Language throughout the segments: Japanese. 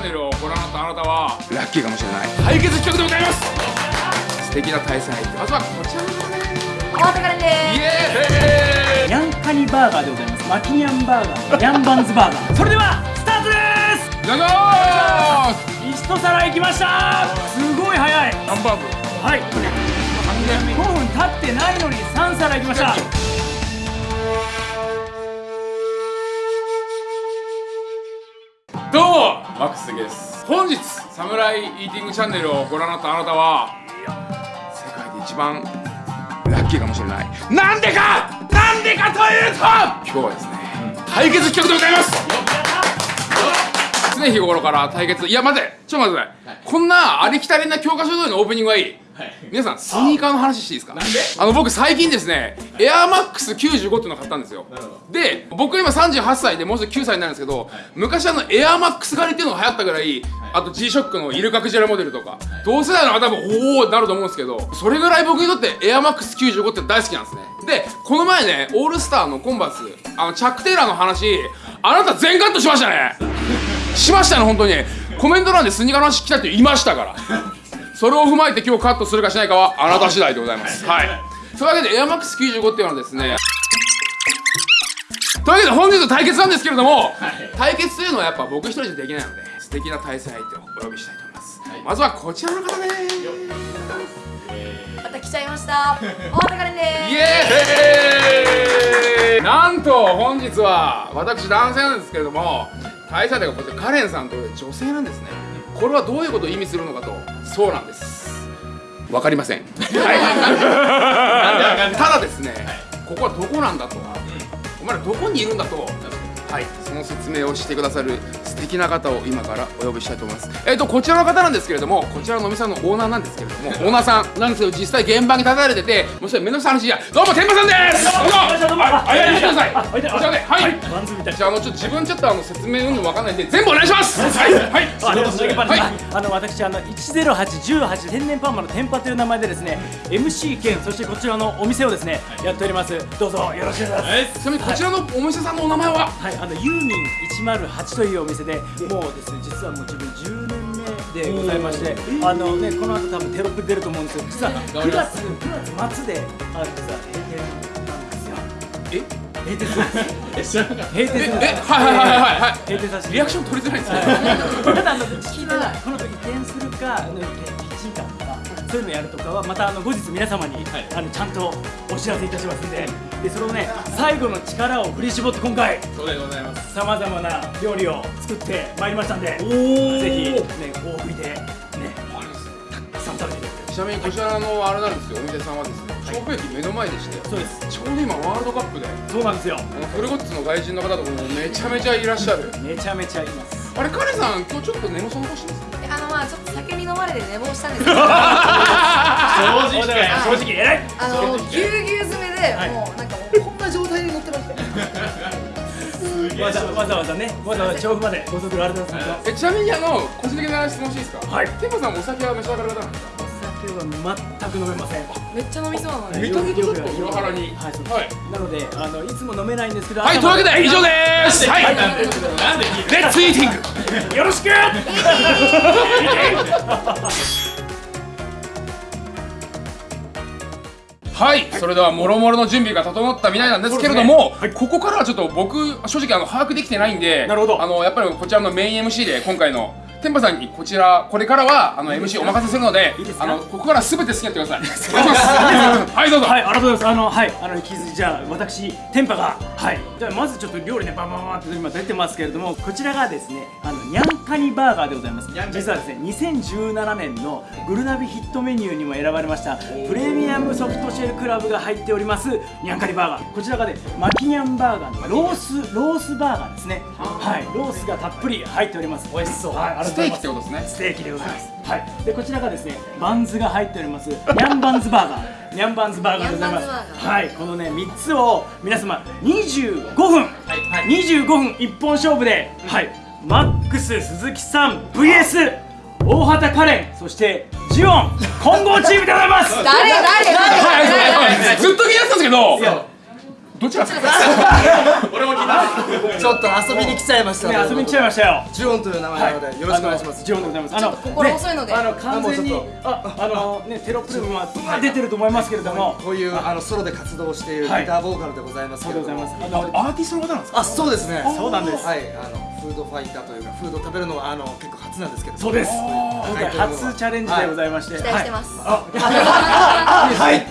ャンネルをご覧になったあなたはラッキーかもしれない。対決企画でございます。素敵な対戦相手。まずはこちらの方です大畑からでイエーイ。ニャンカニバーガーでございます。マキニャンバーガーニャンバンズバーガー。それではスタートです。いただきます一皿いきました。すごい早い。ハンバーグ。はい。5分経ってないのに3皿いきました。どうもマックス関です。本日サムライイーティングチャンネルをご覧になったあなたは世界で一番ラッキーかもしれない。なんでか!なんでかというと今日はですね、対決企画でございます!常日頃から対決いや待ってちょっと待ってください、こんなありきたりな教科書通りのオープニングはいい皆さんスニーカーの話していいですか？あの僕最近ですねエアーマックス95っていうのを買ったんですよ。で僕今38歳でもうすぐ9歳になるんですけど昔あのエアーマックス狩りっていうのが流行ったぐらいあと G ショックのイルカクジラモデルとか同世代の方もおおなると思うんですけどそれぐらい僕にとってエアーマックス95って大好きなんですね。でこの前ねオールスターのコンバースあのチャック・テイラーの話あなた全カットしましたね。しましたね本当に。コメント欄でスニーカーの話来たって言いましたからそれを踏まえて今日カットするかしないかはあなた次第でございます。はい。とい。うわけでエアマックス95っていうのはですねというわけで本日の対決なんですけれども、対決というのはやっぱ僕一人じゃできないので素敵な対戦相手をお呼びしたいと思います、まずはこちらの方です。また来ちゃいました。大畑からでイエーイ。なんと本日は私男性なんですけれども対戦相手がこちらカレンさんという女性なんですね。これはどういうことを意味するのかとそうなんです。わかりません。はい。ただですねここはどこなんだと。お前らどこにいるんだと。はい。その説明をしてくださる素敵な方を今からお呼びしたいと思います。えっ、とこちらの方なんですけれどもこちらのお店のオーナーなんですけれどもオーナーさんなんですけど実際現場に立たれててもうそれ目の下の話じゃどうも天馬さんです。どうもはいはい見てくださいこちらではい。じゃああのちょっと自分ちょっとあの説明うんぬんわかんないんで全部お願いします。はい。はい。あでもそれがバレはい。あの私あの10818天然パーマの天パという名前でですね MC 兼そしてこちらのお店をですねやっております。どうぞよろしくお願いします。ちなみにこちらのお店さんのお名前は？はい、あのユーミン108というお店でもう。ですね実はもう自分10年目でございまして、あのねこの後多分テロップ出ると思うんですけど実は9月9月末であの実は閉店なんですよ。え？閉店する 閉店するえはいはいはいはいはい。閉店させて。リアクション取りづらいんですね。ただあの聞いたらこの時移転するかあのキッチンカーとかそういうのやるとかはまたあの後日皆様に、あのちゃんとお知らせいたしますんで。でそのね最後の力を振り絞って今回そうでございます。さまざまな料理を作ってまいりましたんでぜひね大食いでねたくさん食べてください。ちなみにこちらのあれなんですよお店さんはですね調布駅目の前でしてそうです。ちょうど今ワールドカップでそうなんですよ。あのフルゴッツの外人の方とかもめちゃめちゃいらっしゃる。めちゃめちゃいます。あれカレンさん今日ちょっと寝不足してますあのまあちょっと飲まれて寝坊したんですけど正あ直正直偉い。のぎゅうぎゅう詰めで、はい。もうなんかもうこんな状態で乗ってました。わざわざわざねわざわざ調布までご足労ありがとうございますえちなみにあの個人的な質問していいですか？はい。テンパさんお酒は召し上がる方なんですか？は全く飲めません。めっちゃ飲みそうなので見た目とちょっと裏腹に。はい。なのであのいつも飲めないんですけどはいというわけで以上です。はい。はい。レッツイーティングよろしく。はい、それではもろもろの準備が整ったみたいなんですけれども、ここからはちょっと僕正直あの把握できてないんでなるほど。あのやっぱりこちらのメイン MC で今回の天パさんにこちらこれからはあの MC お任せするのであのここからすべて好きにやってください はいどうぞ、はい、ありがとうございます。あの、はい、あの、引き続き、じゃあ、私、天パが、はい、じゃあ、まずちょっと料理ね、バンバンバンって今出てますけれども、こちらがですね、あの、ニャンカニバーガーでございます。実はですね、2017年のグルナビヒットメニューにも選ばれました、プレミアムソフトシェルクラブが入っております、ニャンカニバーガー。こちらがね、マキニャンバーガーのロース、ロースバーガーですね。はい、ロースがたっぷり入っております。美味しそう。はい、ステーキってことですねステーキでございます。はい。でこちらがですね、バンズが入っております。ニャンバンズバーガー。ニャンバンズバーガーでございます。はい。このね三つを皆様25分、25分一本勝負で、はい。マックス鈴木さん VS 大畑カレンそしてジオン混合チームでございます。誰誰誰誰誰ずっと気になってたんですけどどっちが好きちょっと遊びに来ちゃいました。ね遊びに来ちゃいましたよ。ジュオンという名前なのでよろしくお願いします。ジョンでございます。あの心細いので、あの完全にああのねテロップルは出てると思いますけれども、こういうあのソロで活動しているギタはいーボーカルでございますけれども。そうでございます。あのアーティストの方なんですか？あそうですね。そうなんです。はいあのフードファイターというかフード食べるのはあの結構初なんですけど。そうです。はい。今回初チャレンジでございまして、期待してます。はい。はい。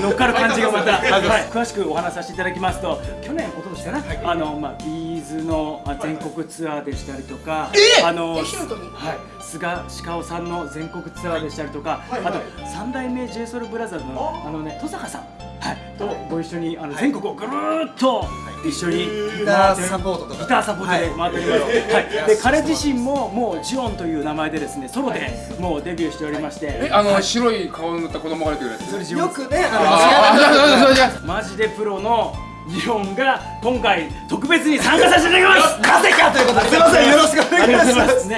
乗っかる感じがまた、はい、詳しくお話しさせていただきますと、去年一昨年かな、あのまあビーズのあ全国ツアーでしたりとか、あのえヒロトに？はい、菅鹿尾さんの全国ツアーでしたりとか、あと三代目 j ソ o u l b r o t h e r のあ。のね登坂さん、はい、とご一緒にあの全国をぐるーっと一緒にギターサポートとか。ギターサポートで回っております。はい。で彼自身ももうジオンという名前でですねソロでもうデビューしておりまして、えあの白い顔の塗った子供が出てくるやつそれジオンよくねあああマジでプロのジオンが今回特別に参加させていただきます。のなぜかということですいませんよろしくおありがとうご願いしまざいます。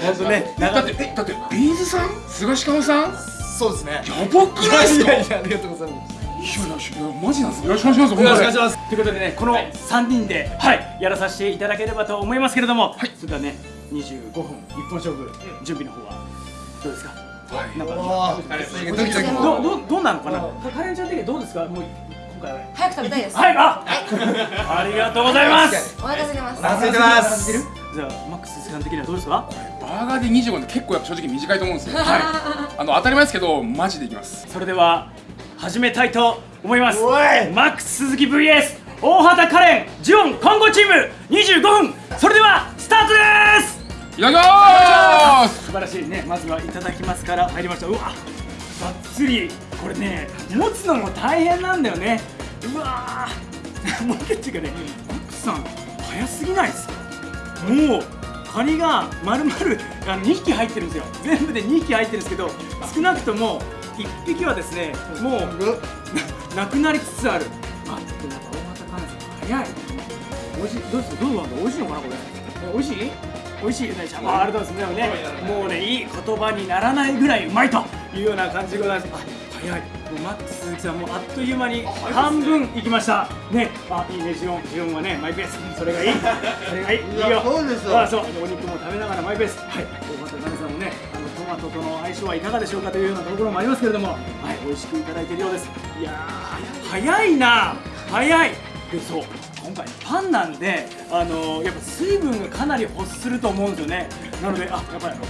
本当ね。だってえだってビーズさん？菅氏顔さん？やそうですねばくないですか？いやいやありがとうございますやマジなんですよろしくお願いしますよろしくお願いしますということでねこの3人で、はい、やらさせていただければと思いますけれども、それではね25分一本勝負準備の方はどうですか。はいなんかどうどうどうなのかな。カレンちゃん的にどうですか。もう今回。は。早く食べたいです。はい、あ、ありがとうございます。お腹空いてます。お腹空いてます。じゃあ、マックスさん的にはどうですか？バーガーで25って結構やっぱ正直短いと思うんですよ。はい。あの当たり前ですけどマジでいきます。それでは始めたいと思います。マックス鈴木 VS 大畑カレンジオン混合チーム25分。それではスタートです。いただきます。素晴らしい。ねまずはいただきますから入りました。うわがっつりこれね持つのも大変なんだよね。うわー。もうっていうかねマックスさん早すぎないですか？もうカニが丸々あの2匹入ってるんですよ。全部で2匹入ってるんですけど少なくとも1匹はですねもうななくなりつつある。あでも大型カい。美味しい。どうですかどうなんだ？美味しいのかなこれ？え美味しい。美味しい。ねじゃありがとうございます。でもねもうねいい言葉にならないぐらいうまいというような感じでございます。あ早いもうマックス鈴木さんもうあっという間に半分いきました。ねあいいねジオンジオンはねマイペース。それがいい。それがいいいいよそうですよ。あそう。お肉も食べながらマイペース。はい。大畑奈々さんもねあのトマトとの相性はいかがでしょうかというようなところもありますけれども。はい美味しくいただいているようです。いやー早いな。早い。でそう。今回パンなんであのやっぱ水分がかなり欲すると思うんですよね。なのであやっぱりあのあっ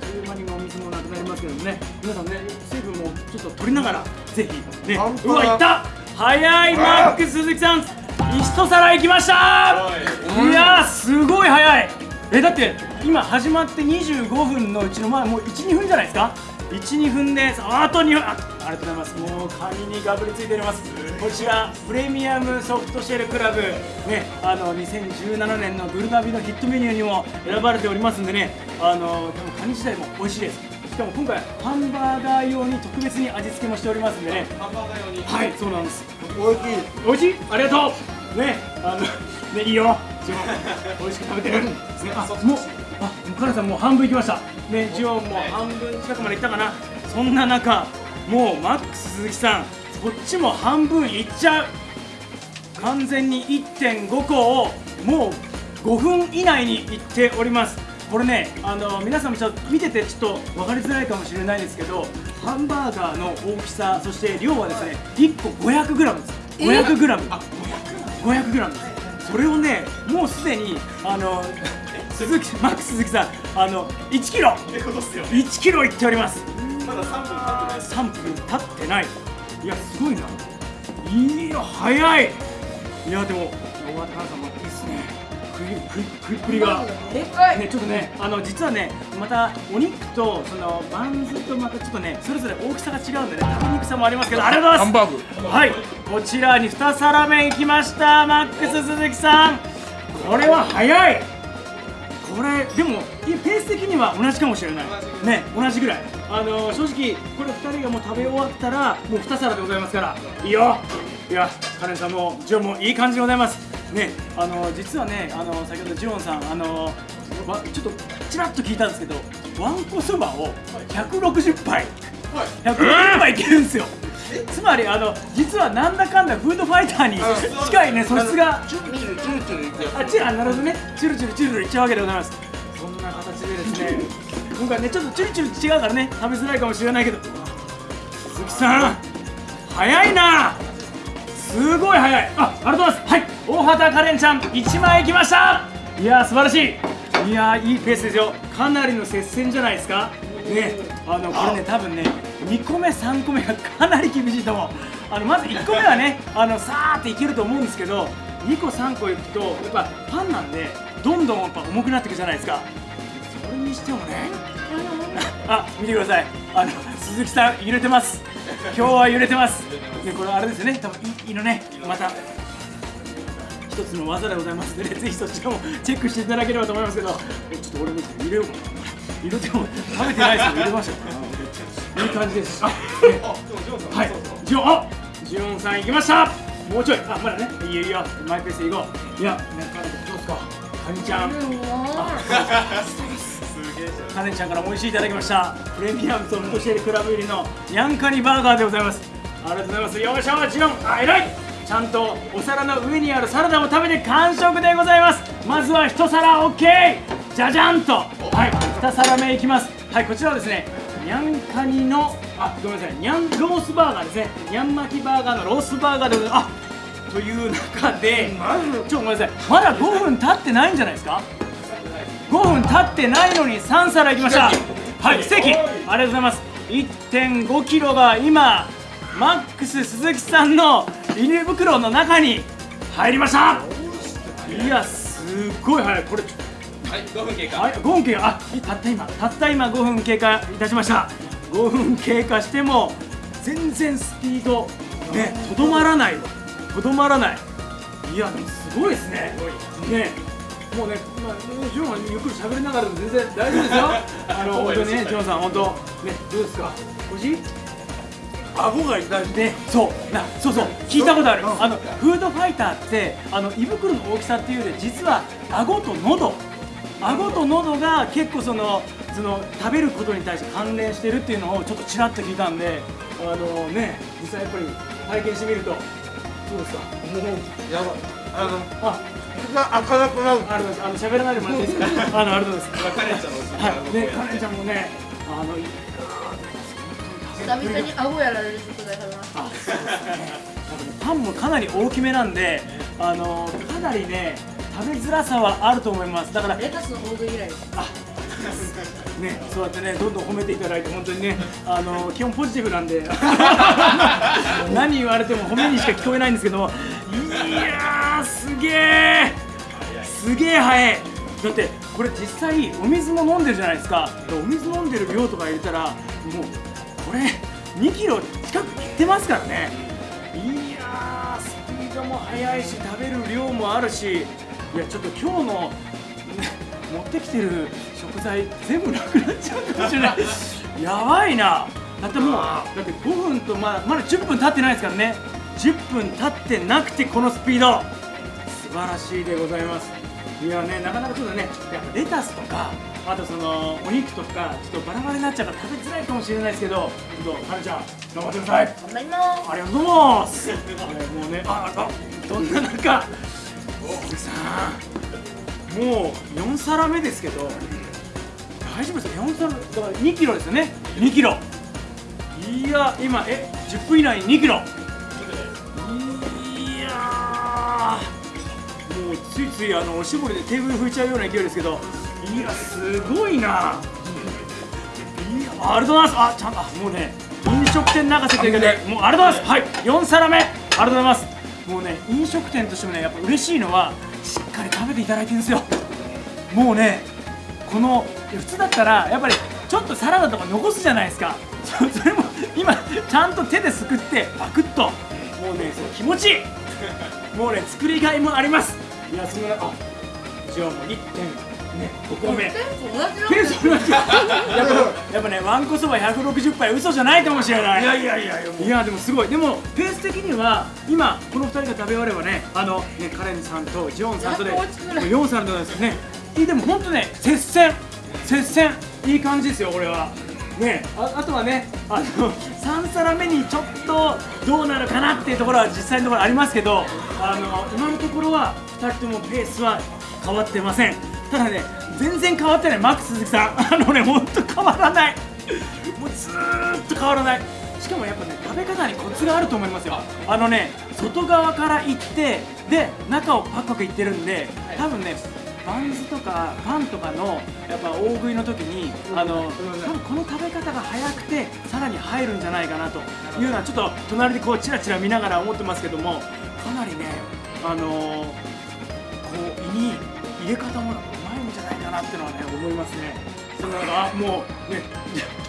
という間にお水もなくなりますけどもね。皆さんね水分もちょっと取りながらぜひねうわいった。早いマックス鈴木さん。一皿いきました。い。やーすごい早い。えだって今始まって25分のうちのまあもう12分じゃないですか？12分ですあと2分。あありがとうございます。もうカニにがぶりついております。こちらプレミアムソフトシェルクラブ。ねあの2017年のグルナビのヒットメニューにも選ばれておりますんでね。あの多分カニ自体も美味しいですしかも今回ハンバーガー用に特別に味付けもしておりますんでね。ハンバーガー用に。はいそうなんです。大きい。美味しい？ありがとう。ねあのねいいよ。ジオン美味しく食べてる、ね、あもうあもうカナさんもう半分いきました。ねジオンも半分近くまでいったかな。そんな中もうマックス鈴木さんこっちも半分いっちゃう。完全に1.5個をもう5分以内にいっておりますこれねあの皆さんもちょっと見ててちょっと分かりづらいかもしれないですけどハンバーガーの大きさそして量はですね1個 500g です。500g 500g です。それをねもうすでにあの鈴木マックス鈴木さんあの1キロ。1キロいっております。まだ3分経ってない。3分経ってない。いやすごいな。いや早い。いやでも大和田さんもいいですね食い食い食いっぷりがでっかい。ね、ちょっとね、あの実はね、またお肉とそのバンズとまたちょっとね、それぞれ大きさが違うんでね、食べにくさもありますけど、ありがとうございます。ハンバーグはい、こちらに2皿目いきました、マックス鈴木さん。これは早い。これでもいペース的には同じかもしれない。ね、同じぐらい。あの正直これ2人がもう食べ終わったらもう2皿でございますから、いいよ。いや、カレンさんもジョンもいい感じでございます。ね、あの実はね、あの先ほどジオンさん、あのわちょっとちらっと聞いたんですけど、わんこそばを160杯、160杯いけるんですよ。つまりあの実はなんだかんだフードファイターに近いね素質が。チュルチュルチュルチュルあなるほどね。チュルチュルチュルチュルいっちゃうわけでございます。そんな形でですね今回ねちょっとチュルチュル違うからね食べづらいかもしれないけど。鈴木さん早いな。すごい早い。あありがとうございます。はい。大畑カレンちゃん1枚いきました。いやー素晴らしい。いやーいいペースですよ。かなりの接戦じゃないですか。ね。あのこれね多分ね2個目3個目がかなり厳しいと思う。あのまず1個目はねあのさーっていけると思うんですけど2個3個いくとやっぱパンなんでどんどんやっぱ重くなっていくじゃないですか。にしてもね。あ見てください。あの鈴木さん揺れてます。今日は揺れてます。でこれあれですよね。多分いいのね。また。一つの技でございます。ので、ね、ぜひそちらもチェックしていただければと思いますけど。えちょっと俺も入れよう。かな入れても食べてないですよ。入れましょういい感じです。あ、ね、はい。ジオン。あジオンさん行きました。もうちょい。あまだね。いいよいいよ。マイペースで行こう。いやねカネちゃんどうですか。カニちゃんカネちゃんからも美味しいいただきました。プレミアムとムトシェルクラブ入りのニャンカニバーガーでございます。ありがとうございます。よいしょジオンあ偉い。ちゃんとお皿の上にあるサラダも食べて完食でございます。まずは一皿 OK じゃじゃんと。はい。2皿目いきます。はいこちらはですねニャンカニのあごめんなさい。ニャンロースバーガーですね。ニャン巻きバーガーのロースバーガーでございます。あという中でちょっとごめんなさい。まだ5分経ってないんじゃないですか？5分経ってないのに3皿いきました。はい。ステーキありがとうございます。1 5キロが今マックス鈴木さんのビニール袋の中に入りました。いやすごい早い。これはい5分経過。はい5分経過。あたった今。たった今5分経過いたしました。5分経過しても全然スピードねとどまらない。とどまらない。いやすごいですね。ねもうね、まあ、ジョンはゆっくり喋りながらでも全然大丈夫ですよ。あの本当にねジョンさん本当ねどうですか？おいしい顎が痛いね。そう。なそうそう。聞いたことある、あのフードファイターってあの胃袋の大きさっていうより実は顎と喉。顎と喉が結構そのその食べることに対して関連してるっていうのをちょっとちらっと聞いたんであのね実際やっぱり体験してみるとどうですか？もうやばい。あのあ口が開かなくな。るああの喋らないでもらっていいですか？あのありがとうございますカレンちゃんはい。ねカレンちゃんもねあの久々に顎やられる食材食べましたあそうですね。パンもかなり大きめなんであのかなりね食べづらさはあると思います。だからレタスの大食い以来ですね、そうやってね、どんどん褒めていただいて、本当にね、あの基本ポジティブなんで、何言われても褒めにしか聞こえないんですけども、いやー、すげえ、すげえ早い。だって、これ実際、お水も飲んでるじゃないですか、お水飲んでる量とか入れたら、もう、これ、2キロ近くいってますからね。いやー、スピードも速いし、食べる量もあるし、いや、ちょっと今日の、持ってきてる食材全部なくなっちゃうかもしれない。やばいな。だってもうだって5分とまだまだ10分経ってないですからね。10分経ってなくてこのスピード。素晴らしいでございます。いやねなかなかちょっとねやっぱレタスとかあとそのお肉とかちょっとバラバラになっちゃうから食べづらいかもしれないですけどちょっとカネちゃん頑張ってください。頑張ります。ありがとうございます。もうね、あ、あ、どんな中？鈴木さん。もう4皿目ですけど。大丈夫ですか、4皿、だから2キロですよね？2キロ。いや、今、え、10分以内に2キロ。いやー。もうついついあのおしぼりでテーブル拭いちゃうような勢いですけど。いや、すごいな。いや、ありがとうございます。あ、ちゃんと、あもうね。飲食店泣かせということで、もうありがとうございます。はい、4皿目。ありがとうございます。もうね、飲食店としてもね、やっぱ嬉しいのは、かり食べていただいてるんですよ。もうね、この、普通だったら、やっぱり、ちょっとサラダとか残すじゃないですか。そ それも、今、ちゃんと手ですくって、パクッと。もうね、それ気持ちいい。もうね、作りがいもあります。いや、その、あ、じゃあもう1点、ね、5個目。テンション同じなん同じやっぱねわんこそば160杯嘘じゃないかもしれない。いやいやいやいやいやでもすごい。でもペース的には今この2人が食べ終わればねあのねカレンさんとジョンさんとでやっと追いつくね4皿ですね。でも本当ね接戦。接戦。いい感じですよこれは。ね。ああとはねあの3皿目にちょっとどうなるかなっていうところは実際のところありますけどあの今のところは2人ともペースは変わってませんただね全然変わってないマックス鈴木さん。あのねほんと変わらない。もうずーっと変わらない。しかもやっぱね食べ方にコツがあると思いますよ。あのね外側からいってで中をパクパクいってるんで多分ねバンズとかパンとかのやっぱ大食いの時にあの多分この食べ方が早くてさらに入るんじゃないかなというのはちょっと隣でこうチラチラ見ながら思ってますけどもかなりねあのこう胃に入れ方もなってのはね思いますね。そのあもうね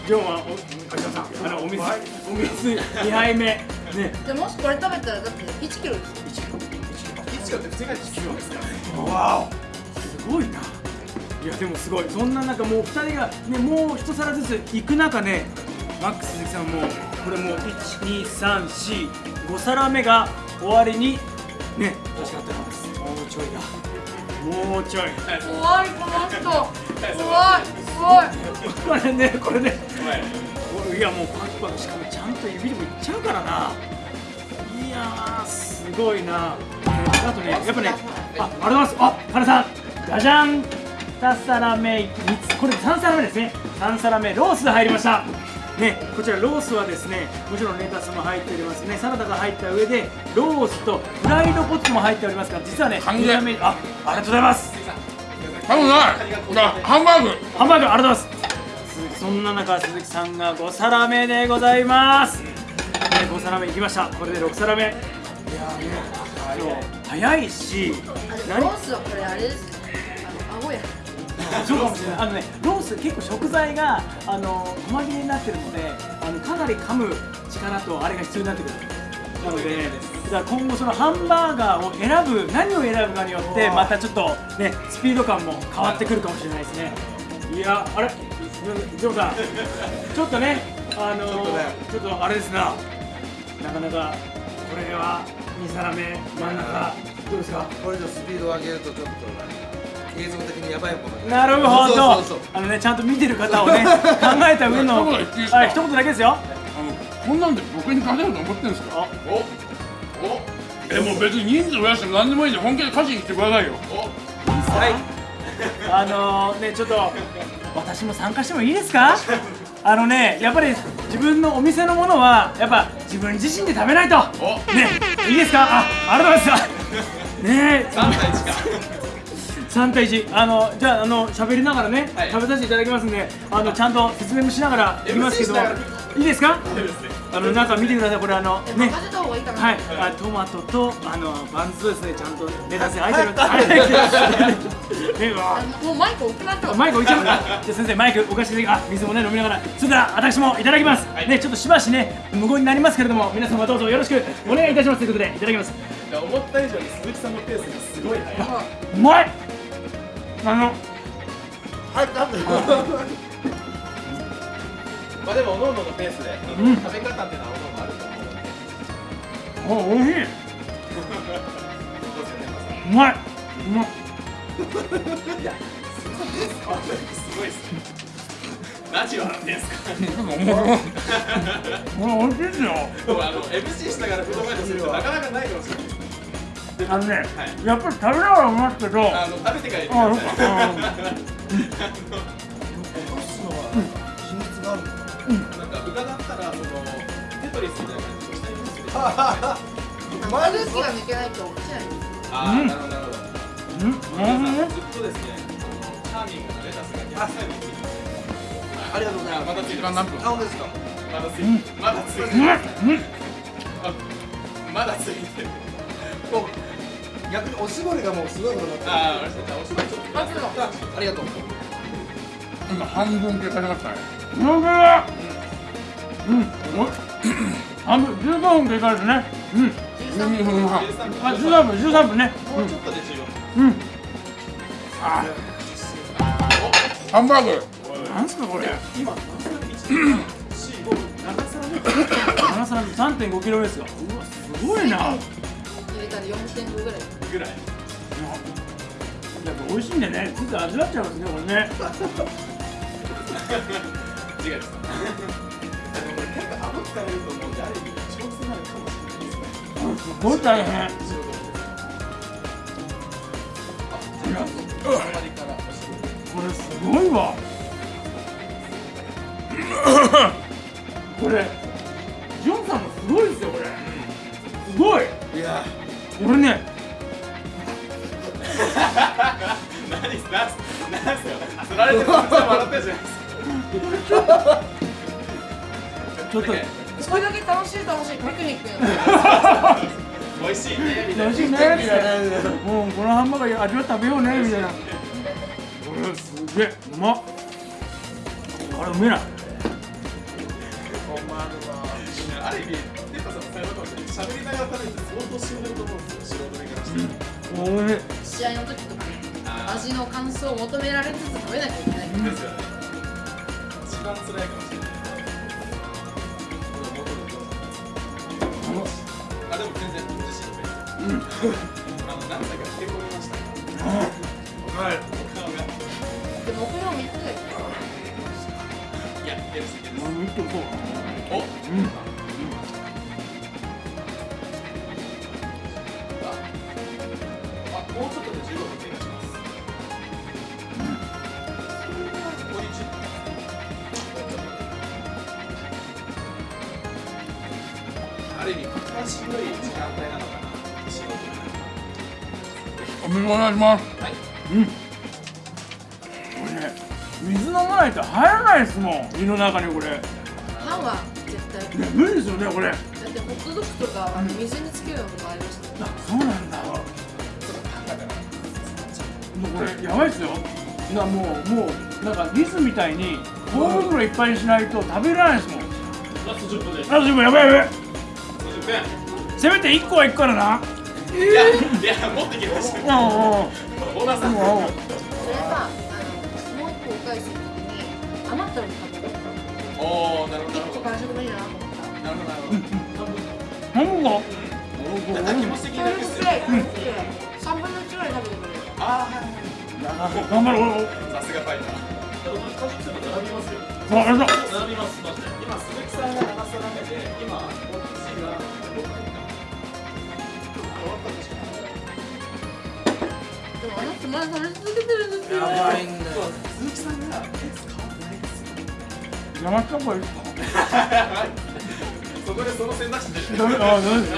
ジョンはおさんあのお水お水2杯目ね。でもしこれ食べたらだって1キロですよ。1キロ。って普通に1キロですからわお。すごいな。いやでもすごい。そんな中もう2人がねもう一皿ずつ行く中ねマックス鈴木さんもこれもう12345皿目が終わりにね。確かってます。もうちょいだもうちょい怖い。この人怖い。怖いこれねこれね。これいやもうパクパクしかもちゃんと指でもいっちゃうからな。いやーすごいな。あとねやっぱねあありがとうございます。あカナさん。じゃじゃん2皿目3つこれ3皿目ですね。3皿目ロース入りましたね、こちらロースはですねもちろんレタスも入っておりますね。サラダが入った上でロースとフライドポテトも入っておりますから実はね完全あありがとうございます。多分な。いあハンバーグ。ハンバーグありがとうございます。鈴木そんな中鈴木さんが5皿目でございます、ね、5皿目いきました。これで6皿目いやーね。早いしロースはこれあれです。ねあの顎やそうかもしれない。あのねロース結構食材があの細切れになってるのであのかなり噛む力とあれが必要になってくる。なので、だから今後そのハンバーガーを選ぶ何を選ぶかによってまたちょっとねスピード感も変わってくるかもしれないですね。いやあれ？ジョーさん ちょっとねあのちょっとね。ちょっとあれですな。なかなかこれは2皿目真ん中。どうですか？これ以上スピードを上げるとちょっと映像的にやばいものになるほど。そうそうそう。あのねちゃんと見てる方をね考えた上のはい一言だけですよ。あのこんなんで僕に勝てると思ってるんですか？あおお。えもう別に人数増やしても何でもいいんで本気で勝ちに来てくださいよ。はい。あのねちょっと私も参加してもいいですか？あのねやっぱり自分のお店のものはやっぱ自分自身で食べないと。お。ねいいですか？あありがとうございます。ね3対1か3対1あのじゃああの喋りながらね、はい。食べさせていただきますんであのちゃんと説明もしながらいきますけどいいですか？あのなんか見てください。これあのえね。はい、あトマトとあのバンズとですねちゃんとレタス入ってるはい。ねうわあ。もうマイク置きましょうマイク置いちゃうじゃあ先生マイク置かせてあ水もね飲みながら。それでは私もいただきます、ねちょっとしばしね無言になりますけれども皆様どうぞよろしくお願いいたしますということでいただきます。思った以上に鈴木さんのペースがすごい速い。うまいあのはいなんでまあでもおのおののペースでうん。食べ方っていうのはおのおのあると思う。のでお美味しいどうですよねうまい。うまい。すごいっすね。何を笑ってんすか。これ美味しいですよ。で もあの MC しながらフードファイトするってなかなかないかもしれないあのね、はい。やっぱり食べながらうまいけどあの食べてから言ってくださいあ秘密があるのなん。か伺ったらそのテトリスみたいな感じでしたいんですよマジが抜けないと落ちないああ、なるほどなるほどずっとですねチャーミングなレタスが逆サイドについてますありがとうございますまだ時間何分あ、本当ですかまだついまだついまだついてるこう逆におしぼりがもうすごいことになってる。ああ、おしぼりちょっとマジのあありがとう。今半分経過しましたね。うまいうん。お半分15分経過ですね。うん。12分半。13分。あ13分。13分ね。もうちょっとで14うん。あ。ハンバーグ。なんすかこれ。今何歳1 4 5 7 7皿3.5キロですよ。うわすごいなたら4.5ぐらい。ぐらい。ぱ美味しいんでね。ついつい味わっちゃいますねこれね。違いでこれ結構顎疲れると思うんである意味調整になるかもしれない。ですねすごい大変。これすごいわ。これジョンさんもすごいですよこれ。すごい。いや俺ね何何す何すよ釣られてる笑ってるじゃないですかちょっとそれだけ楽しい楽しいピクニックや美味しいね。みたいな楽しいね。みたいなもうこのハンバーガー味わ食べようね。みたいなこれすげえうまっあれうめえなある意味テッパさんもさようかもしれない喋りながら食べるって相当しんどいと思うんですよ素人目からしておいしい試合の時とかね味の感想を求められつつ食べなきゃいけないですよね一番辛いかもしれないこれ元々あでも全然自身のペースあの何歳かへこみましたはいお顔がで目標3つでいや出るすぎです見てこおうんどい時間帯なのかなお水お願いします。はい。うん。これね水飲まないと入らないですもん。胃の中にこれ。パンは絶対。ね無理ですよねこれ。あだってホットドッグとかあの水につけるのもありましたそうなんだ。もうこれやばいっすよ。なもうもうなんかリスみたいに大袋いっぱいにしないと食べられないですもん。ラスト10分です。あでもやばいやばい。50分せめて1個は行くからないやいや持ってきましたうん。うん。オーナーさん。それさあのもう一個お返しするときに余ったの食べるおおなるほどなるほど完食でいいなと思ったなるほどなるほどなん。だなん。か気持ち的にそれ楽するくらい3分の1ぐらい食べてくれるああはい頑張ろうさすがファイター並びますよ並びます今鈴木さん。が7皿目で今こっちがでもあの人まだ食べ続けてるん。ですよいん。だよ鈴木さんがペース変わってないですよ邪魔した方がいいですかそこでその選択肢出てダメあダメですね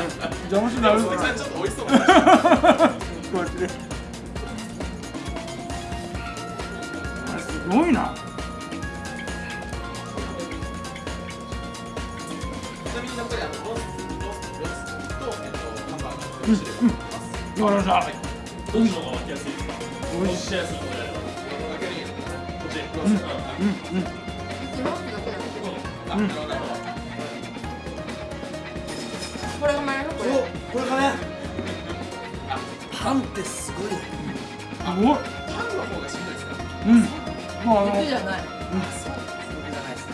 邪魔しダちょっと美味しそうなこうやってねあれすごいなちなみに残りあのロースロースとえっとハンバーガわかりましたはいどっちの方が巻きやすいですか美味しいしやす。いのでこっちロースうんうん今だけだあなるほどなるほどこれが前のこれこれがねパンってすごいパンの方がしんどいですかうんもうあの肉じゃない僕じゃないですね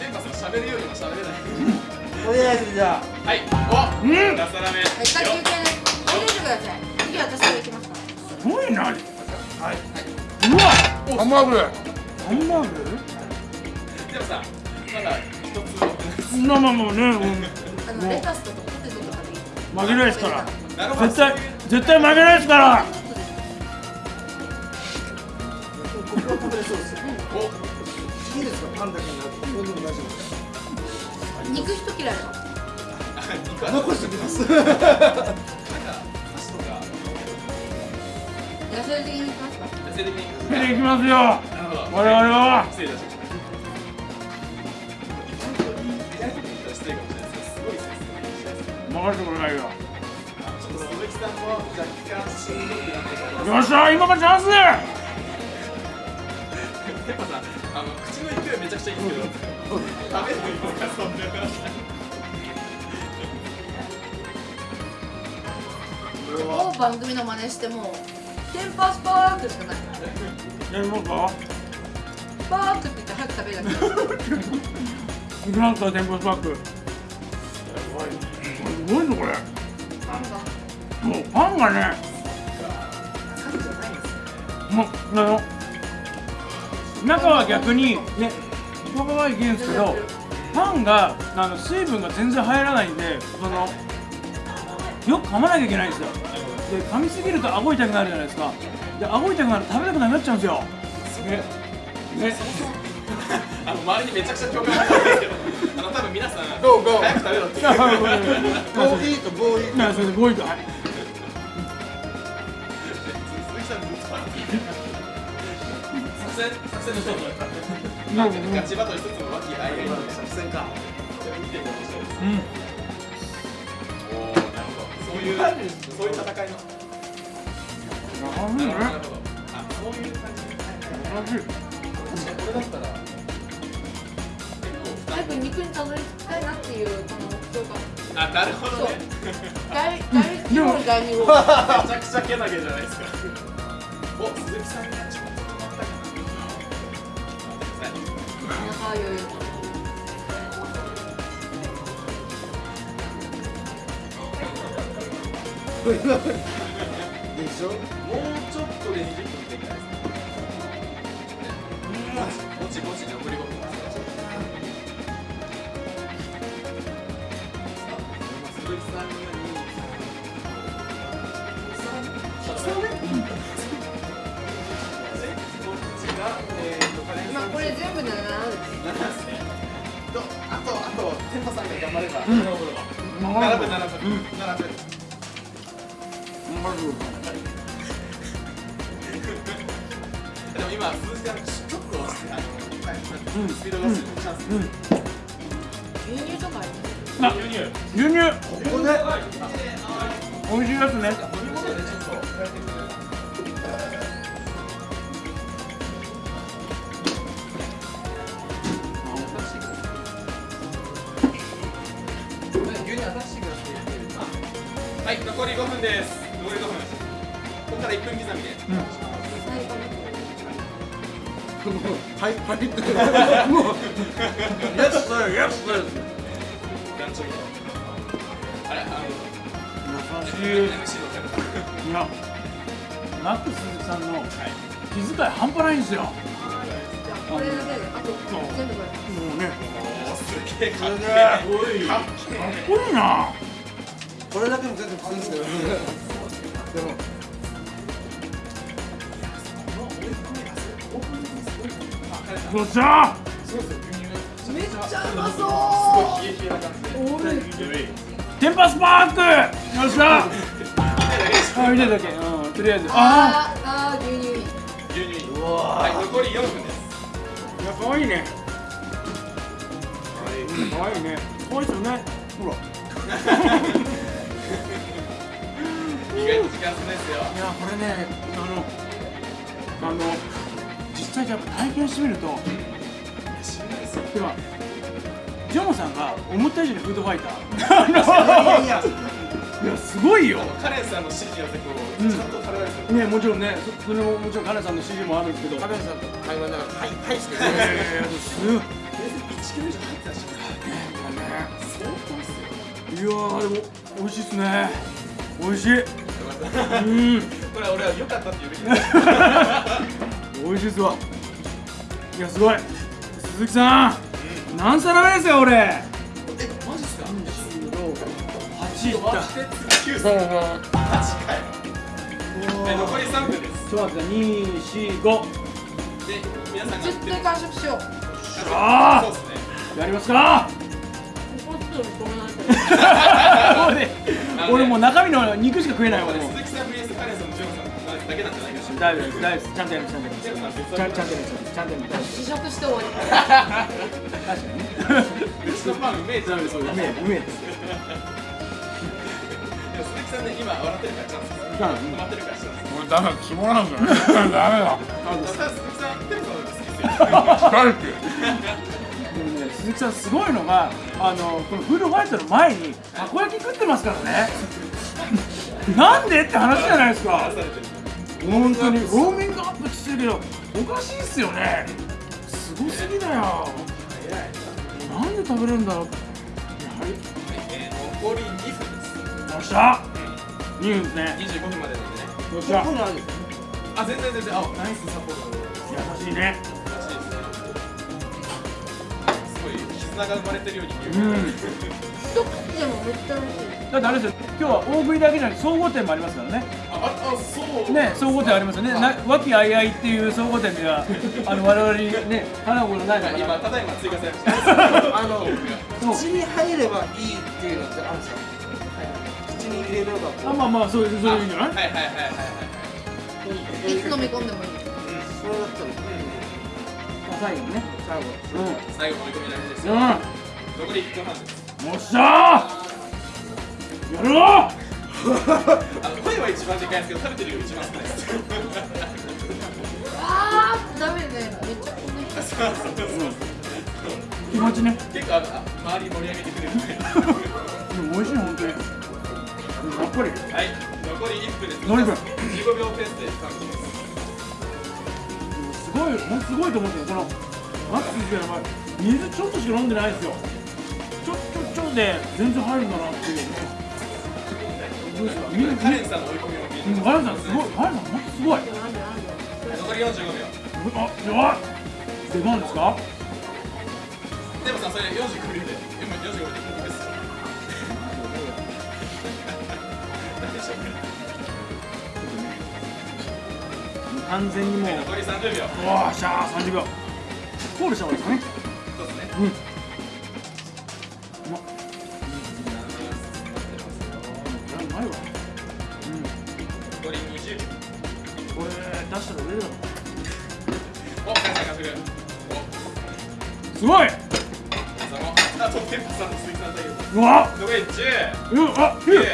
電波さん喋るよりも喋れないとりあえずじゃあはいおうん2皿目はい休憩ねなはい。うわ。ハンバーグ。ハンバーグ？でもさまだ一つ。持ってないですまあまあまあね、うん、あのレタスとかポテトとかでいい？負けないですから。絶対絶対負けないですから。ここは食べれそうですよお。いいですか？パンだけになって。これでも大丈夫です肉一切れ残しておきます 野菜的きますか？野生的に出ていきますよ。我々は。失礼いたしましたかもしれないですすごいですね任せてくださいよちょっと鈴木さんも若干しんどくなってきたよっしゃ今がチャンス！ペッパさん、あの口の勢いめちゃくちゃいいんですけど、食べるのそんな番組の真似してもテンパースパークしかない。やりますか？スパークって言って早く食べるだけいきますか天ぷらスパック。すごいぞこれ。なんかもうパンがね。もうあの中は逆にねパパパいけるんですけどパンがあの水分が全然入らないんでそのよく噛まなきゃいけないんですよで噛みすぎると顎痛くなるじゃないですか。で顎痛くなると食べたくなくなっちゃうんですよ。ね。ね。あの周りにめちゃくちゃ共感があるんですけどあの多分皆さん Go, go. 早く食べろって いやごめんごめん Go eat, go eat. なそれで5位とはい鈴木さんずっと作戦作戦の一つなるガチバトル一つの和気あいあいの作戦か見てて面白いですうん。おおなるほど。そういうそういう戦いの。なるほどなね。るほどあそういう。感じ。楽しい確かにこれだったら早く肉にたどり着きたいなっていうこの目標感あなるほどね大大規模に第二号めちゃくちゃけなげじゃないですかお鈴木さんがちょっと止まったかな待ってくださいでしょもうちょっとで20分できないですかぼちぼち残り5分です鈴木さんがこっちがえーとカレンさんまあこれ全部で7です7ですね。とあとあと天パさんが頑張ればうん7分7分7分でも今鈴木さんちょっとあのスピードが落ちるチャンス牛乳とかあ牛乳牛乳ここで美味しいやつね飲み物でちょっと変えてくれるはい、残り5分です。残り5分。ここから1分刻みで。最後はいはいってもう Yes sir Yes sir 団長みたいな。あれ、あの、優しい。いやマック鈴木さんの気遣い半端ないんですよこれだけであと全部これうね、すげえかっけえ。かっけかっこいいなこれだけも全然普通ですけどでもよっしゃめっちゃうまそえ。冷え冷えな感じで。テンパスパークよっしゃあ見てるだけうんとりあえずああーあー牛乳い。い。牛乳はい、残り4分です。い。やかわい。い。ねかわい。い。ねかわい。い。ですよねほら意外と時間少ないですよ。いやこれねあのあの実際やっぱ体験してみるとしんどいですよ。てかジョモさんが思った以上にフードファイターいやいやすごいよカレンさんの指示を結構ちゃんとされないですよ。ねもちろんねそそれももちろんカネさんの指示もあるんですけどカメラさんと会話ながらはいはいしていやいやいやすごいね1キロ以上入ってたし。相当っすよ。いやーでも美味しいっすね美味しいこれ俺は良かったって言うべきだ。美味しいっすわ。いやすごい。鈴木さん。何皿目ですよ俺。え、マジっすか？8い。った割って次9歳。8かよ。はい、残り3分です。ちょっと待って245で、皆さんが絶対完食しよう。あーそうですね。やりますか。俺俺もう中身の肉しか食えないわもうだけなんじゃないかしら。大丈夫です大丈夫ですちゃんとやりますちゃんとやりますジョンさん別ちゃんちゃんとやりますちゃんとやります試食して終わり確かにね別のパンうめえじゃん。そううめえうめえです鈴木さんね、今笑ってるからチャンスです。止まってるからチャンスです。これダメだ肝なんですよねダメだ鈴木さん、すよ。大好きでもね鈴木さんすごいのがあのこのフードファイトの前にたこ焼き食ってますからね なんでって話じゃないですか。本当に。ウォーミングアップしてるけどおかしいっすよね。すごすぎだよ。なんで食べれるんだろう。やはりえー、残り2分です。よっしゃ。2分ですね25分までなんでね。よっしゃ。あ、全然全然。あ、ナイスサポート。優しいね。らしいですね。が生まれてるように見える。うん。一口でもめっちゃ美味しい。だってあれですよ。今日は大食いだけじゃなくて総合店もありますからねね総合店ありますよね。な和気あいあいっていう総合店ではあの我々にね花子のないのかな。今ただいま追加されましたあの そう。口に入ればいいっていうのってあるんですよ口に入れればこう。あまあまあそういうそういうんじゃない？はいはいはいはいはい。いつ飲み込んでもいいそれだったら最後ね最後。うん最後の追い込み大事ですよ。うん。残り1分半です。よっしゃー！やるぞあの声は一番でかいんですけど食べてるより一番少ないですあーダメねめっちゃこん気持ちね。結構あ周り盛り上げてくれるんでも美味しい本当にやっぱりはい残り1分です残り1分15秒ペースで完璧ですすごいもうすごいと思ってよこのマックスでやばい水ちょっとしか飲んでないですよ。ちょちょちょで全然入るんだなっていう。ねカレンさんの追い。込みを聞いてうんガレンさんすごいガレンさん本当すごい残り45秒。あやばい出番ですかでもさんそれ45秒で今45秒でいいです何でしょう完全にもう残り30秒。おーしゃー30秒コールした方がいいですかねそうですね。うんわ。残り10うわあ9っ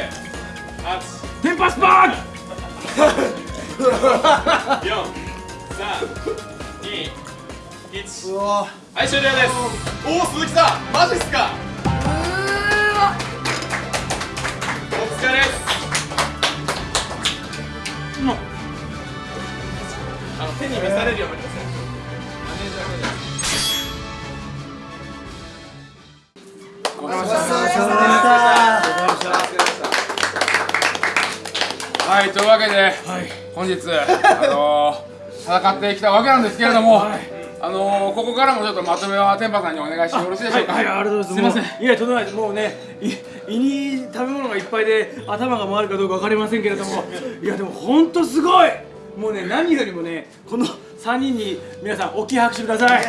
8テンパスパー4、3、2、1うわはい終了ですおお鈴木さんマジっすかあのー、戦ってきたわけなんですけれども、あのー、ここからもちょっとまとめは天パさんにお願いしてよろしいでしょうか？はい、はい、ありがとうございます。すみません。いや、とんでもない。もうね、い胃に食べ物がいっぱいで頭が回るかどうかわかりませんけれども、いやでも本当すごい。もうね、何よりもね、この三人に皆さん大きい拍手ください。い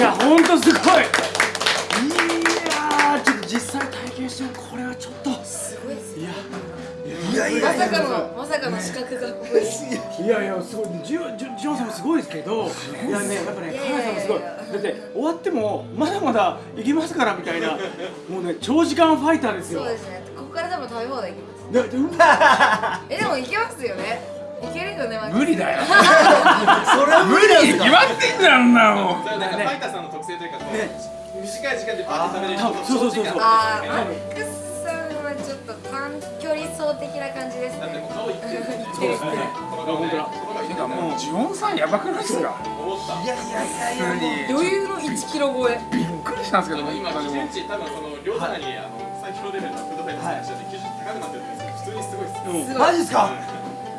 や、本当すごい。いやー、ちょっと実際体験してもこれはちょっと。いや。いや。いやまさかのまさかの資格がここですいやいやすごいジオジオジオンさんもすごいですけどいやねやっぱねいやいカナさんもすごいいやいやだって終わってもまだまだ行きますからみたいな。もうね長時間ファイターですよ。そうですね。ここから多分食べ放題いきます。えでも いけますよね。いけるよねマジ無理だよ。それは無理なんですか決まってんじゃんなも。んかね。ファイターさんの特性というかこう、ね。短い時間でパッと食べれるあそうそうそうそう。あーマッちょっと短距離走的な感じですだってもねう顔いってるそうですね。本当だ。てかもうジオンさんやばくないですか？思ったいやいやいやいや。余裕の1キロ超え。びっくりしたんですけど今基準値多分その両棚にあの最強レベルのフードファイターさんで基準値高くなってるんですけど普通にすごいですマジっすか？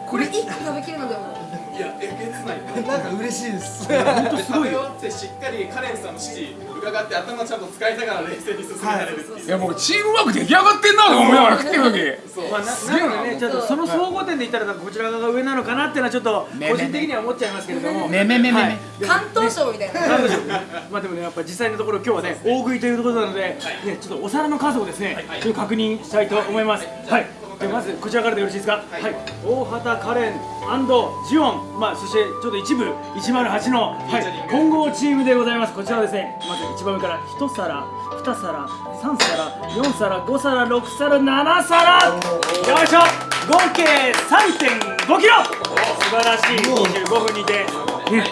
これ1個食べきるのでも。いやえげつないなんか嬉しいです。本当です食ごいよ。べ終わってしっかりカレンさんの指示伺って頭ちゃんと使いながら冷静に進められるいやもうチームワーク出来上がってんなとか思いながら食ってる時そうまあ、ななのでね、ちょっとその総合点で言ったら、こちら側が上なのかなっていうのは、ちょっと個人的には思っちゃいますけれども。めめめめ関東省みたいななんでしょうまあでもね、やっぱ実際のところ今日はね、大食いということなので、ね、ちょっとお皿の数をですね、ちょっと確認したいと思います。はい。でまずこちらからでよろしいですか？はい。大畑カレンジオン、まあそしてちょっと一部108の、はい、混合チームでございます。こちらはですね、まず一番上から一皿、二皿、三皿、四皿、五皿、六皿、七皿。よいしょ。合計3.5キロ。素晴らしい25分にて、ね、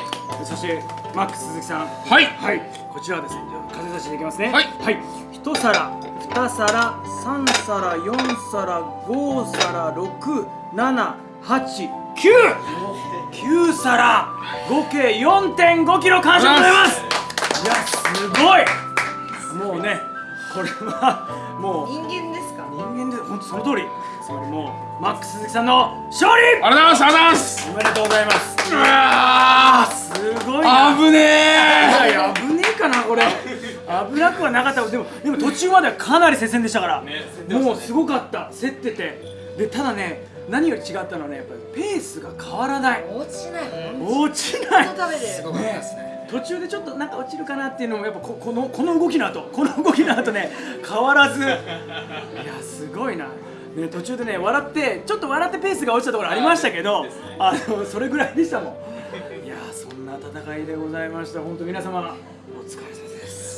そしてマックス鈴木さん。はいはい、こちらはですね、じゃあ風差しでいきますね。はいはい、一皿、二皿、三皿、四皿、五皿、六、七、八、九。九皿、合計4.5キロ完食でございます。いや、すごい。もうね、これはもう人間ですか？人間で本当その通り。つまりもうマックス鈴木さんの勝利。ありがとうございますありがとうございますおめでとうございます。うわすごいーな。危ねいえやいや危ねえかなこれ危危なくはなかった。でもでも途中まではかなり接戦でしたから、ねね。もうすごかった。競ってて。でただね何より違ったのはねやっぱりペースが変わらない。落ちない。落ちない。ずっと食べてる。ごかったですね。途中でちょっとなんか落ちるかなっていうのもやっぱここのこの動きの後この動きの後ね変わらず。いやすごいな、ね、途中でね笑ってちょっと笑ってペースが落ちたところありましたけどあのそれぐらいでしたもん。いやそんな戦いでございました。本当皆様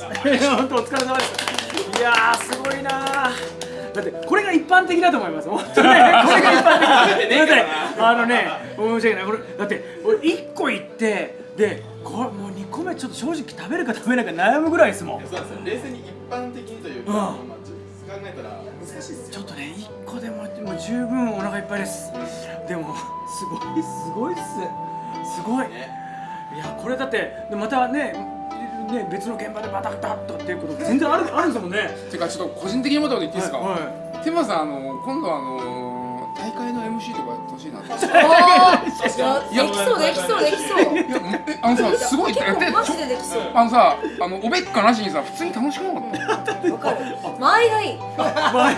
本当お疲れ様です。いやーすごいなー。だってこれが一般的だと思います。本当ね。これが一般的。だごめんなさいあのね申し訳ない。これだって俺1個いってでこれもう2個目ちょっと正直食べるか食べないか悩むぐらいですもん。そうですよ冷静に一般的にというか、うん。まあ、ちょっと考えたら難しいですよちょっとね1個でももう十分お腹いっぱいです。でもすごいすごいっす。すごい。ね。いやこれだってでまたねね別の現場でバタバタっとっていうこと全然あるあるんですもんね。てかちょっと個人的に思ったこと言っていいですか、はいテンマさんあの今度あの大会の MC とかやってほしいなって できそうできそうできそう。いやえあのさすごい。やって結構マジでできそう。あのさあのおべっかなしにさ普通に楽しくなかった？わかる。間合いがいい。前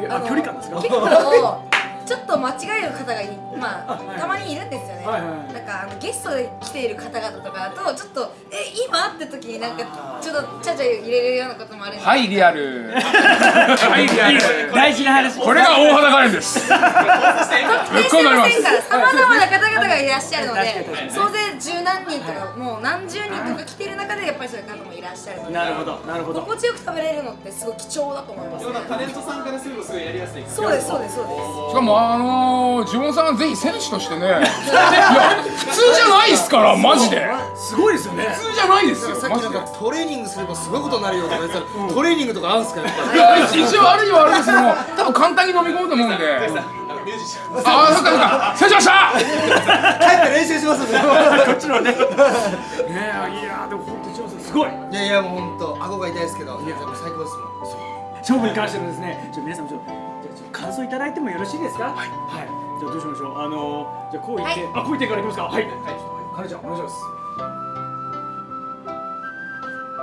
前があ距離感ですか？結構ちょっと間違える方がいまあたまにいるんですよね、はいはいはい。なんかあのゲストで来ている方々とかだとちょっとえ今？って時になんかちょっとちゃちゃ入れるようなこともあるんで。はいリアルはいリアル大事な話。これが大肌カレンです。特定してませんからさまざまな方々がいらっしゃるので総勢十何人とかもう何十人とか来てる中でやっぱりそういう方もいらっしゃるので。なるほどなるほど。心地よく食べれるのってすごい貴重だと思いますでもタレンねトさんからするとすごいやりやすいそうですそうですそうです。しかもあのー、ジモンさんはぜひ選手としてねいや普通じゃないっすから マジで。すごいですよね。普通じゃないですよさっきなんかトレーニングすればすごいことになるよとか言ってたらトレーニングとかあるんすかやっぱいや一応あるにはあるんですけども多分簡単に飲み込むと思うんで。あのミュージシャン。ああそっかそっか。失礼しました。り帰って練習しますね。こっちのね。ねえいやでも本当に上手す。ごい。いやいやもう本当顎が痛いですけどいや。でも最高ですもん。勝負に関してのですね、ちょ皆さんちょっと感想いただいてもよろしいですか？はい。はい。じゃあどうしましょう？あのー、じゃあこう言って、はいあこう言ってからいきますか。はい。はい。はいかねちゃんお願いします。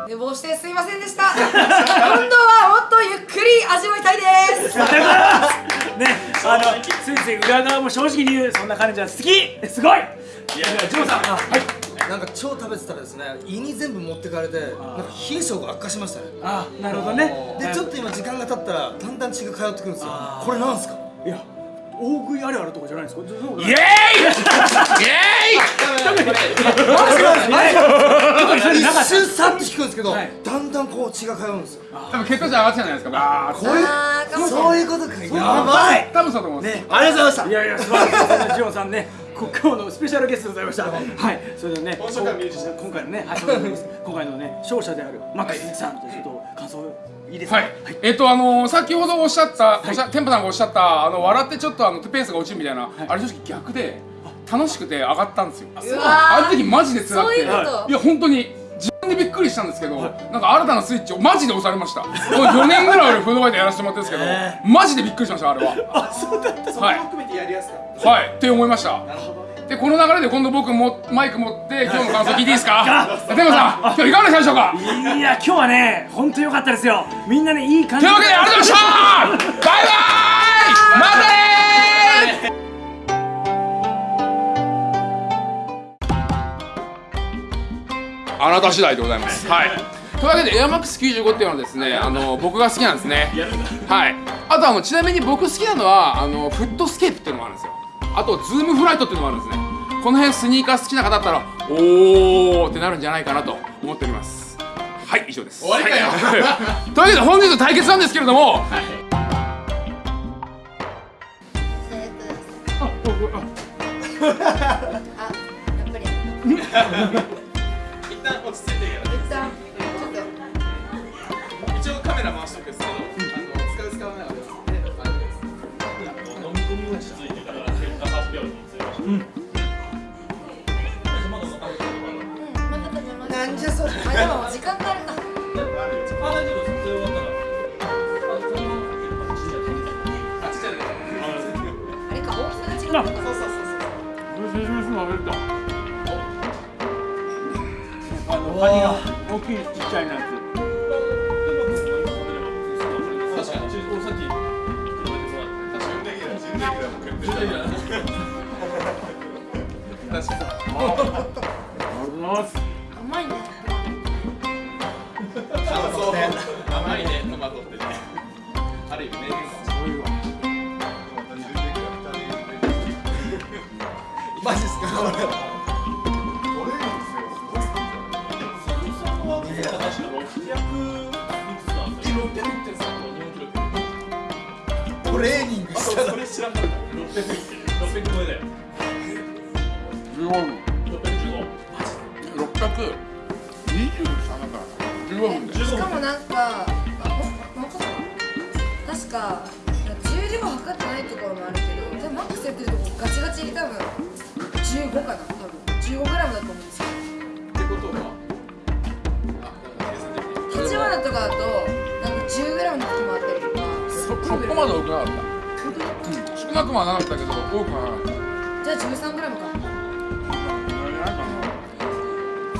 寝坊してすいませんでした今度はもっとゆっくり味わいたいですね、あのついつい裏側も正直に言うそんなかねちゃん好き。すごい。いやジョーさん。はい。なんか超食べてたらですね胃に全部持ってかれてなんか冷え性が悪化しましたねあ、なるほどね。でちょっと今時間が経ったらだんだん血が通ってくるんですよこれなんすか？いや、大食いあるあるとかじゃないですか？イエーイイエーイ一瞬さっと引くんですけど、はいだんだんこう血が通うんですよ多分血糖値上がってたんじゃないですかあこういうそういうことかやばい多分そうだと思います、ね。ありがとうございましいやいや素晴らしいジョンさんねこ今日のスペシャルゲストでございました。はい。それでね今回のねはい。今回のね勝者であるマックスさんちょっと感想いいですか？はい、えっとあのー、先ほどおっしゃった、おっしゃテンパさんがおっしゃったあの笑ってちょっとあのペースが落ちるみたいな、あれ正直逆で楽しくて上がったんですよ。うわーあの時マジで辛くて。そういうこと。いや本当に自分でびっくりしたんですけど、なんか新たなスイッチをマジで押されました。もう4年ぐらい俺フードファイターやらせてもらってるんですけど、マジでびっくりしましたあれは。そこも含めてやりやすかった。はい。って思いました。なるほどね。でこの流れで今度僕もマイク持って今日の感想聞いていいですか？テンパさん今日いかがでしたでしょうか？いや今日はね本当良かったですよ。みんなねいい感じというわけでありがとうございました。バイバーイ。ま たあなた次第でございます。はい。というわけでエアマックス95っていうのはですね、あの僕が好きなんですね。はい。あとあのちなみに僕好きなのはあのフットスケープっていうのもあるんですよ。あとズームフライトっていうのもあるんですね。この辺スニーカー好きな方だったらおーってなるんじゃないかなと思っております。はい以上です。終わりかよはいというわけで本日の対決なんですけれども、あやっぱり一旦落ち着いてるか一旦ちょっとら。一応カメラ回しとくんですけど、あの使う使わないは別です飲み込みが落ち着いてから結果発表に移りましょう。まだ残ってるうんまだ食べます。なんじゃそれ。あでも時間カニが大きいちっちゃいのやつ。確かに。俺さっき甘いね甘いねトマトってねある意味名言かマジっすか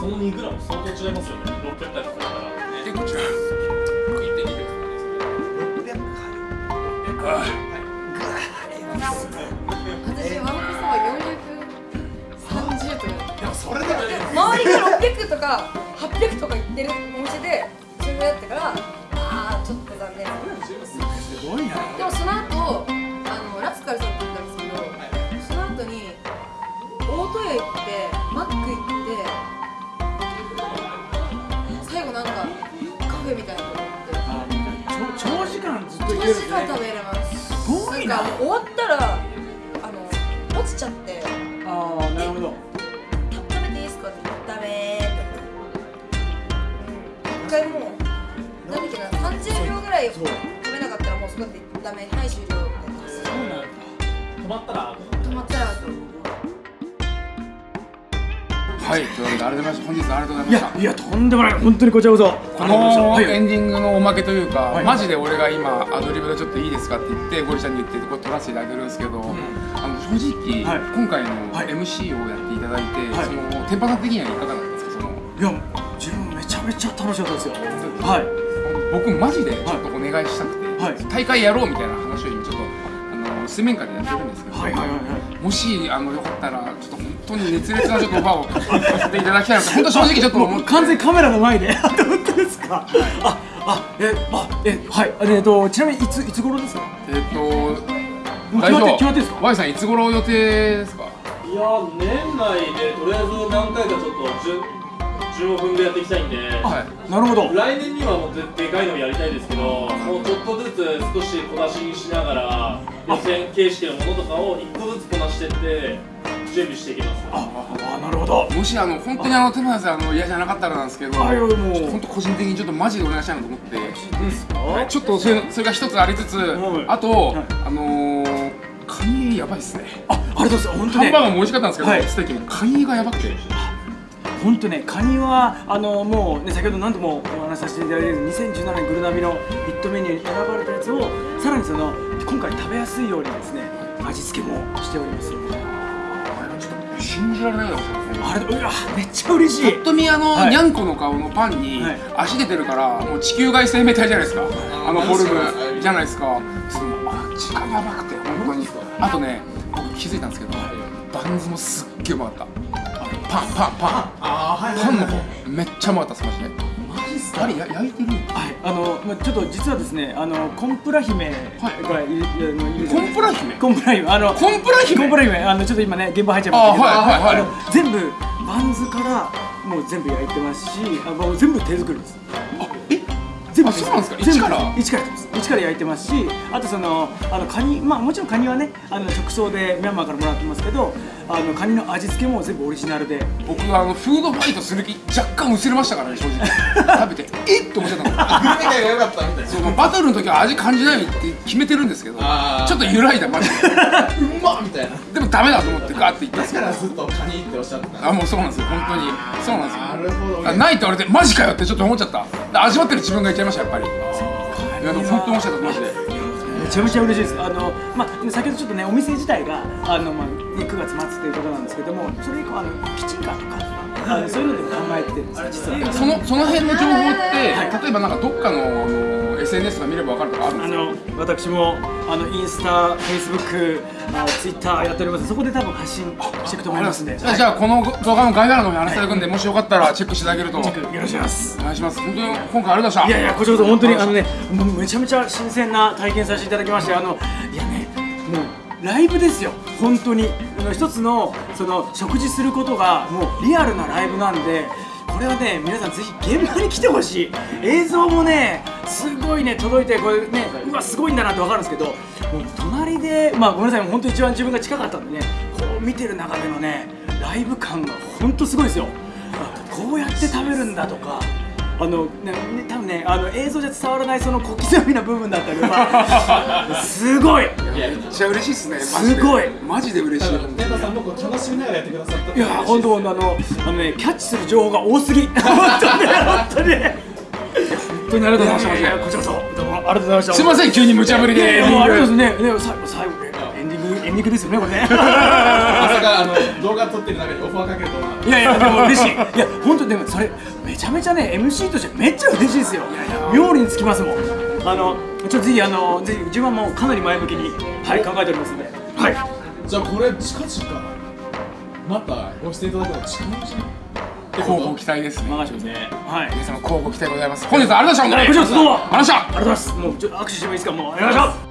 その2グラム相当違いますよね。600回とかだから結構違う1.2です私ワンコそば430とかでもそれでも周りが600とか800とか言ってるお店でそれぐらいだったからああちょっと残念すごいなでもその後ん食べれます。すごいな。なんか終わったらあの落ちちゃって。ああなるほど。た食べていいですかってダメー一回もうなんだっけな30秒ぐらい食べなかったらもうそこでダメはい終了みたいな止まったら止まったらはいというわけで改めまして本日はありがとうございいました。やいやとんでもない。本当にこちらこそこのエンディングのおまけというか、はい。マジで俺が今アドリブでちょっといいですかって言ってゴリちゃんに言ってこれ撮らせていただいてるんですけど、あの正直、はい。今回のはい。MC をやっていただいて、はい。その天パさん的にはいかがなんですか？その。いや自分めちゃめちゃ楽しかったですよ。はい。僕マジでちょっとお願いしたくて、はい。大会やろうみたいな話を今ちょっとあの水面下でやってるんですけど、はい。はい。はい。はい。もしあのよかったらちょっと本当に熱烈なちょっとオファーをさせていただきたいなと本当正直ちょっともう完全にカメラの前で本当ですか。ああえあえはいえっとちなみにいついつ頃ですか？えっと決まって決まってんすか？Y さんいつ頃予定ですか？いや年内でとりあえず何回かちょっと15分でやっていきたいんで。はいなるほど。来年にはもうででかいのやりたいですけどもうちょっとずつ少し小出しにしながら予選形式のものとかを1個ずつこなしてって準備していきますああなるほどもしあの本当にあの手間さんあの嫌じゃなかったらなんですけど、あいもう本当個人的にちょっとマジでお願いしたいなと思って、ですかちょっとそれそれが一つありつつ、はいあと、はいあのー、カニやばいっすね。あありがとうございます本当ハンバーガーも美味しかったんですけど、はいステーキもカニがやばくて。本当ねカニはあのもうね先ほど何度もお話しさせていただいてる2017年グルナビのヒットメニューに選ばれたやつをさらにその今回食べやすいようにですね味付けもしております信じられない。あれうわめっちゃ嬉しい。ぱっと見あの、はい。にゃんこの顔のパンにはい。足出てるからもう地球外生命体じゃないですか。あのフォルムじゃないですか。その味がやばくて本当に。あとね僕気づいたんですけどバンズもすっげえうまかった。パンパンパン。パン。の方めっちゃうまかったですマジでマジっすあれや焼いてるはい、あの、まあ、ちょっと実はですね、あの、コンプラ姫がい。る、いるいるコンプラ姫？コンプラ姫、あの、コンプラ姫？コンプラ姫、あの、ちょっと今ね、現場入っちゃいましたけど、あはいはいはい。全部バンズから、もう全部焼いてますし、あ、もう全部手作りです。あえ？全部？あそうなんですか？一から？一からやってます一から焼いてますしあとそのあのカニまあもちろんカニはねあの直送でミャンマーからもらってますけどあのカニの味付けも全部オリジナルで。僕はあのフードファイトする気若干薄れましたからね正直。食べてえっと思っちゃったの。グルメ界が良かったみたいな。バトルの時は味感じないって決めてるんですけどちょっと揺らいだマジで。うまっみたいな。でもダメだと思ってガーって言ったんですだからずっとカニっておっしゃってたあもうそうなんですよ本当に。そうなんですよ。なるほどあないって言われてマジかよってちょっと思っちゃった。で味わってる自分が言っちゃいましたやっぱりいやでも本当に面白かったマジでめちゃめちゃ嬉しいです。あのまあ先ほどちょっとねお店自体があのまあ9月末ということなんですけども、それ以降あのキッチンカーとかあのそういうのでも考えてるんですよ実は。そのその辺の情報って、例えばなんかどっかのあの SNS とか見ればわかるとかあるんですか？あの私もあのインスタ、フェイスブック、あツイッターやっております。そこで多分発信していくと思いますんで。じゃあこの動画の概要欄の方に話していただくんで、もしよかったらチェックしていただけると。よろしくお願いします。お願いします本当に今回ありがとうございました。いやいやこちらこそ本当にあのねめちゃめちゃ新鮮な体験させていただきましてあのいやねもうライブですよ。本当に。一つのその食事することがもうリアルなライブなんでこれはね皆さんぜひ現場に来てほしい。映像もねすごいね届いてこれねうわすごいんだなって分かるんですけどもう隣でまあごめんなさい。本当一番自分が近かったんでねこう見てる中でのねライブ感が本当すごいですよ。こうやって食べるんだとかあのねね多分ねあの映像じゃ伝わらないその小刻みな部分だったりは すごい。めっちゃ嬉しいっすね。すごい。マジで。嬉しい。天童さんもこう楽しみながらやってくださったいや本当あのあのねキャッチする情報が多すぎ。本当ね本当ね。本当にありがとうございました。こちらこそ。どうもありがとうございました。すいません急に無茶ぶりいやいでや。もうありがとうございますね。ね最後最後ねエンディングエンディングですよねこれね。まさかあの動画撮ってる中にオファーかけるとはいやいやでも嬉しい。いや本当でもそれめちゃめちゃね MC としてめっちゃ嬉しいですよ。妙利につきますもん。あのちょっとぜひあのぜひ自分はもうかなり前向きにはい。考えておりますので。はい。じゃあこれ近々またご出演いただくの近いうちに交互期待ですね。任せてますね。はい。皆様交互期待でございます。本日はありがとうございました。本当にこちらこそどうもありがとうございました。ありがとうございます。もうちょっと握手してもいいですか？もうお願いします